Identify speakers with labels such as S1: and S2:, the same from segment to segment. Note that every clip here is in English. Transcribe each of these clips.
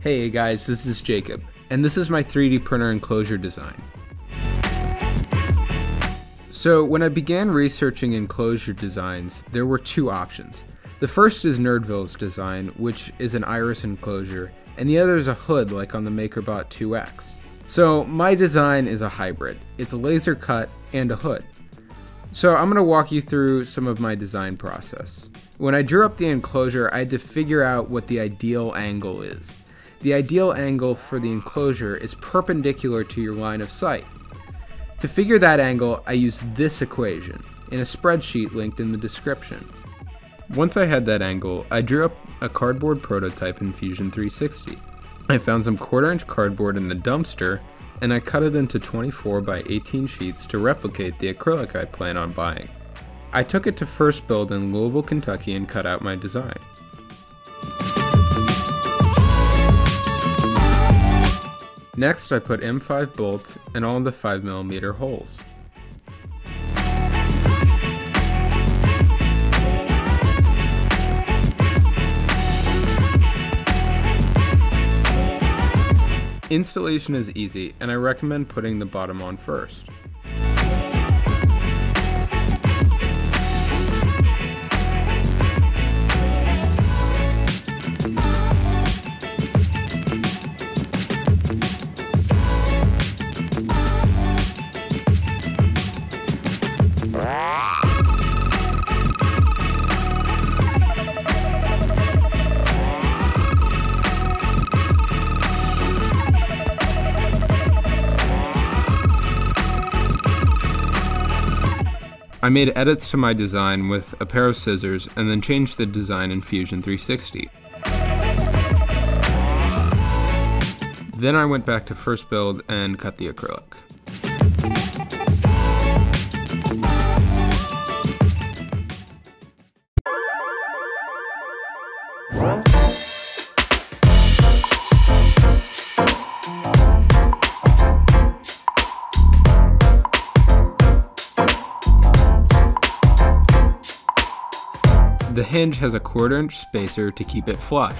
S1: Hey guys, this is Jacob, and this is my 3D printer enclosure design. So when I began researching enclosure designs, there were two options. The first is Nerdville's design, which is an iris enclosure, and the other is a hood like on the MakerBot 2X. So my design is a hybrid. It's a laser cut and a hood. So I'm going to walk you through some of my design process. When I drew up the enclosure, I had to figure out what the ideal angle is. The ideal angle for the enclosure is perpendicular to your line of sight. To figure that angle, I used this equation in a spreadsheet linked in the description. Once I had that angle, I drew up a cardboard prototype in Fusion 360. I found some quarter inch cardboard in the dumpster and I cut it into 24 by 18 sheets to replicate the acrylic I plan on buying. I took it to FirstBuild in Louisville, Kentucky and cut out my design. Next, I put M5 bolts in all the 5mm holes. Installation is easy, and I recommend putting the bottom on first. I made edits to my design with a pair of scissors and then changed the design in Fusion 360. Then I went back to FirstBuild and cut the acrylic. The hinge has a quarter inch spacer to keep it flush.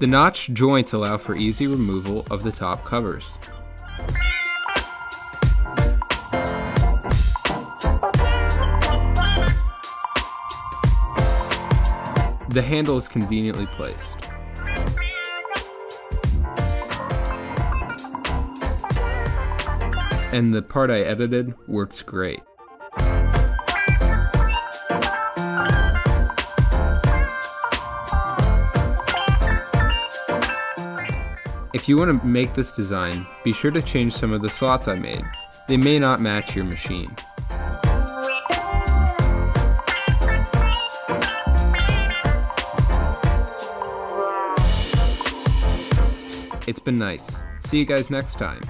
S1: The notch joints allow for easy removal of the top covers. The handle is conveniently placed. And the part I edited works great. If you want to make this design, be sure to change some of the slots I made. They may not match your machine. It's been nice. See you guys next time.